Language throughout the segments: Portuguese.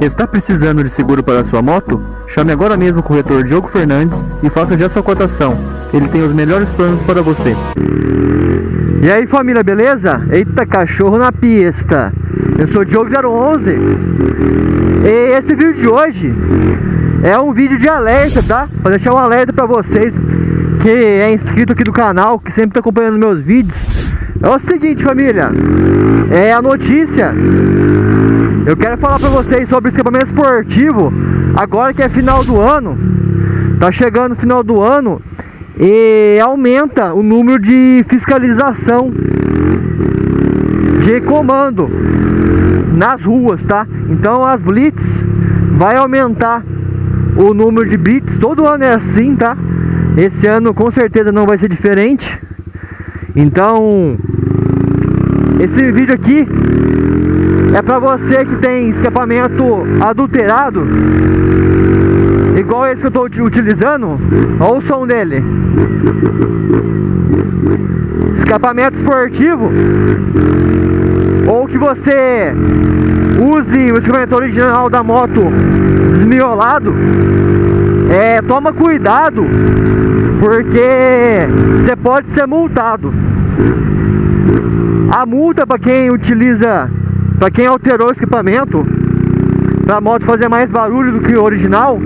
Está precisando de seguro para sua moto? Chame agora mesmo o corretor Diogo Fernandes e faça já sua cotação. Ele tem os melhores planos para você. E aí família, beleza? Eita, cachorro na pista. Eu sou o Diogo011 E esse vídeo de hoje é um vídeo de alerta, tá? Pra deixar um alerta pra vocês que é inscrito aqui do canal, que sempre tá acompanhando meus vídeos É o seguinte família, é a notícia Eu quero falar pra vocês sobre escapamento esportivo Agora que é final do ano Tá chegando o final do ano E aumenta o número de fiscalização De comando Nas ruas, tá? Então as blitz vai aumentar o número de blitz Todo ano é assim, tá? Esse ano com certeza não vai ser diferente. Então, esse vídeo aqui é para você que tem escapamento adulterado, igual esse que eu estou utilizando. Olha o som dele. Escapamento esportivo ou que você use o escapamento original da moto desmiolado é, toma cuidado, porque você pode ser multado. A multa para quem utiliza, para quem alterou o equipamento, para a moto fazer mais barulho do que o original,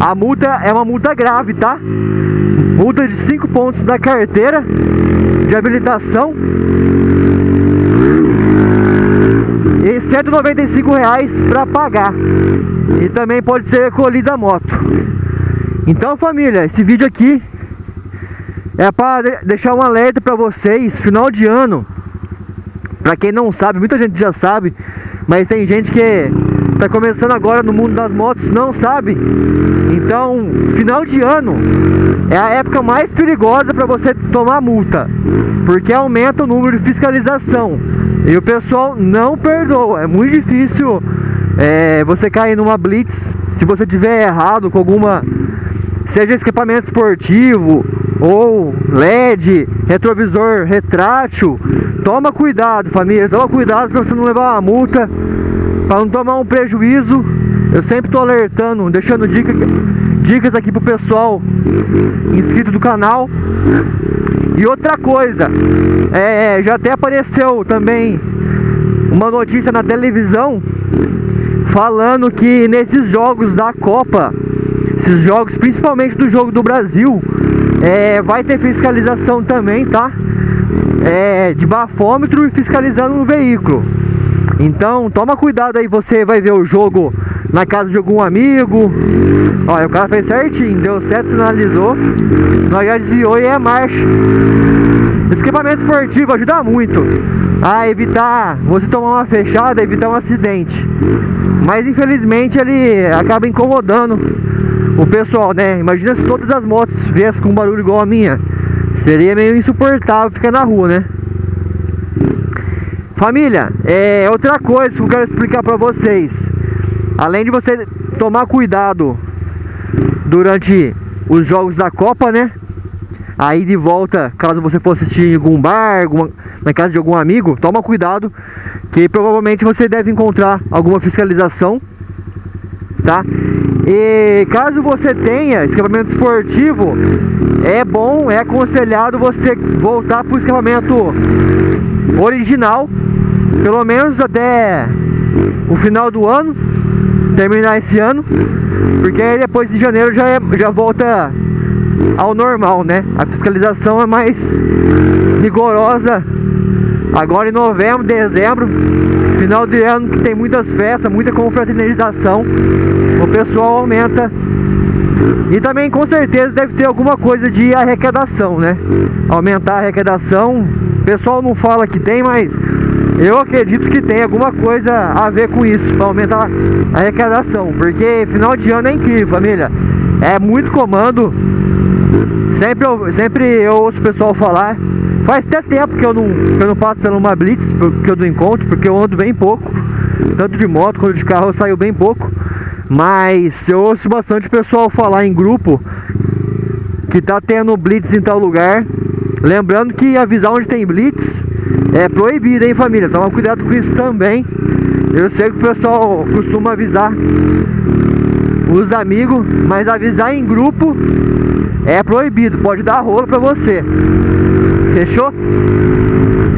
a multa é uma multa grave, tá? Multa de 5 pontos na carteira de habilitação e 195 reais para pagar. E também pode ser recolhida a moto. Então família esse vídeo aqui é para deixar um alerta para vocês. Final de ano para quem não sabe muita gente já sabe mas tem gente que está começando agora no mundo das motos não sabe então final de ano é a época mais perigosa para você tomar multa porque aumenta o número de fiscalização e o pessoal não perdoa. É muito difícil é, você cair numa blitz se você tiver errado com alguma seja escapamento esportivo ou LED, retrovisor retrátil. Toma cuidado, família. Toma cuidado para você não levar uma multa, para não tomar um prejuízo. Eu sempre estou alertando, deixando dica, dicas aqui pro pessoal inscrito do canal e outra coisa, é, já até apareceu também uma notícia na televisão falando que nesses jogos da Copa, esses jogos, principalmente do jogo do Brasil, é, vai ter fiscalização também, tá? É, de bafômetro e fiscalizando o veículo. Então, toma cuidado aí, você vai ver o jogo na casa de algum amigo. Olha, o cara fez certinho, deu certo, sinalizou. Nós já desviou e é marcha. Esse equipamento esportivo ajuda muito a evitar você tomar uma fechada, evitar um acidente. Mas infelizmente ele acaba incomodando o pessoal, né? Imagina se todas as motos viessem com um barulho igual a minha. Seria meio insuportável ficar na rua, né? Família, é outra coisa que eu quero explicar pra vocês. Além de você tomar cuidado durante os jogos da Copa, né? Aí de volta, caso você for assistir em algum bar, alguma, na casa de algum amigo, toma cuidado, que provavelmente você deve encontrar alguma fiscalização, tá? E caso você tenha escapamento esportivo, é bom, é aconselhado você voltar para o escapamento original, pelo menos até o final do ano, terminar esse ano, porque aí depois de janeiro já, é, já volta ao normal, né? A fiscalização é mais rigorosa agora em novembro, dezembro, final de ano que tem muitas festas, muita confraternização, o pessoal aumenta e também com certeza deve ter alguma coisa de arrecadação, né? Aumentar a arrecadação, o pessoal não fala que tem, mas eu acredito que tem alguma coisa a ver com isso, para aumentar a arrecadação, porque final de ano é incrível, família. É muito comando. Sempre eu, sempre eu ouço o pessoal falar. Faz até tempo que eu não, que eu não passo pela uma blitz, que eu não encontro, porque eu ando bem pouco. Tanto de moto quanto de carro eu saio bem pouco. Mas eu ouço bastante pessoal falar em grupo que tá tendo blitz em tal lugar. Lembrando que avisar onde tem blitz é proibido, hein família? Toma cuidado com isso também. Eu sei que o pessoal costuma avisar os amigos, mas avisar em grupo é proibido, pode dar rolo pra você. Fechou?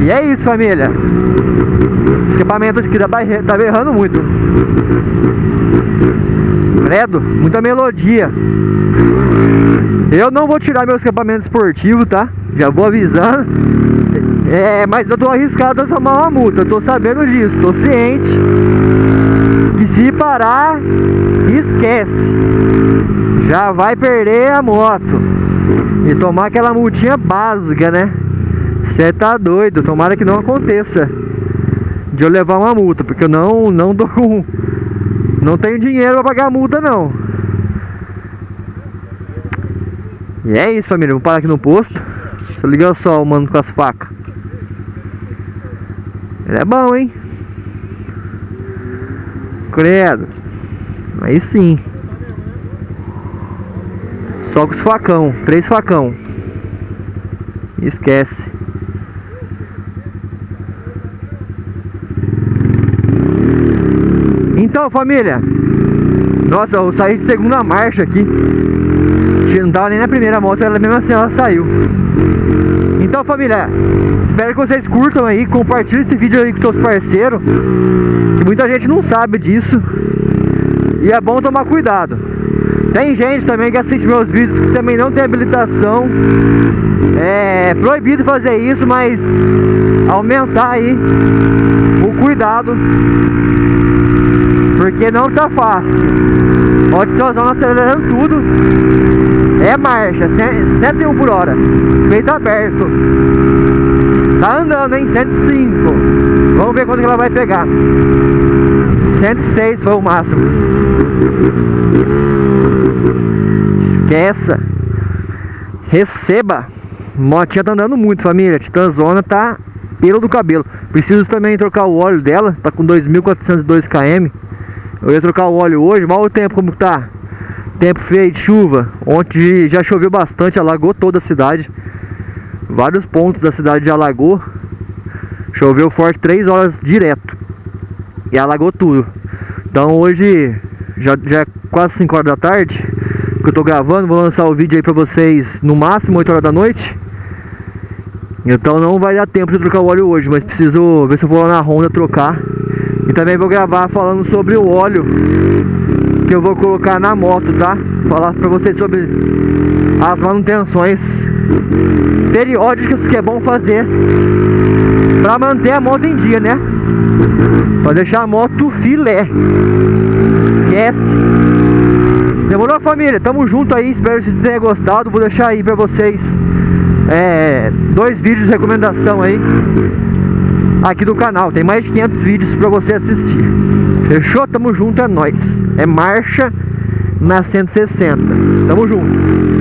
E é isso, família. Escapamento aqui tá, tá berrando muito. Credo, muita melodia. Eu não vou tirar meu escapamento esportivo, tá? Já vou avisando. É, mas eu tô arriscado a tomar uma multa. Eu tô sabendo disso, tô ciente. E se parar, esquece. Já vai perder a moto. E tomar aquela multinha básica, né? Você tá doido, tomara que não aconteça de eu levar uma multa, porque eu não, não tô com. Não tenho dinheiro pra pagar a multa não. E é isso família, vou parar aqui no posto. Deixa eu ligar só o mano com as facas. Ele é bom, hein? Credo. Aí sim. Só com os facão, três facão. Esquece. Então, família. Nossa, eu saí de segunda marcha aqui. Não tava nem na primeira moto, ela mesmo assim ela saiu. Então, família, espero que vocês curtam aí, compartilhem esse vídeo aí com seus parceiros. Que muita gente não sabe disso. E é bom tomar cuidado. Tem gente também que assiste meus vídeos que também não tem habilitação. É proibido fazer isso, mas aumentar aí o cuidado porque não tá fácil. Ó, tiozão acelerando tudo. É marcha, 101 por hora. Peito aberto. Tá andando, hein? 105. Vamos ver quanto que ela vai pegar. 106 foi o máximo. Esqueça. Receba. Motinha tá andando muito, família. Titanzona tá pelo do cabelo. Preciso também trocar o óleo dela. Tá com 2.402 km. Eu ia trocar o óleo hoje, mal o tempo como tá. Tempo feio de chuva. Ontem já choveu bastante, alagou toda a cidade. Vários pontos da cidade já alagou. Choveu forte 3 horas direto. E alagou tudo. Então hoje já, já é quase 5 horas da tarde. Que eu tô gravando, vou lançar o vídeo aí pra vocês no máximo 8 horas da noite. Então não vai dar tempo de trocar o óleo hoje, mas preciso ver se eu vou lá na Honda trocar e também vou gravar falando sobre o óleo que eu vou colocar na moto, tá? Falar pra vocês sobre as manutenções periódicas que é bom fazer pra manter a moto em dia, né? Pra deixar a moto filé. Esquece. Demorou família? Tamo junto aí, espero que vocês tenham gostado. Vou deixar aí pra vocês é, dois vídeos de recomendação aí aqui do canal. Tem mais de 500 vídeos pra você assistir. Fechou? Tamo junto, é nóis. É marcha na 160. Tamo junto.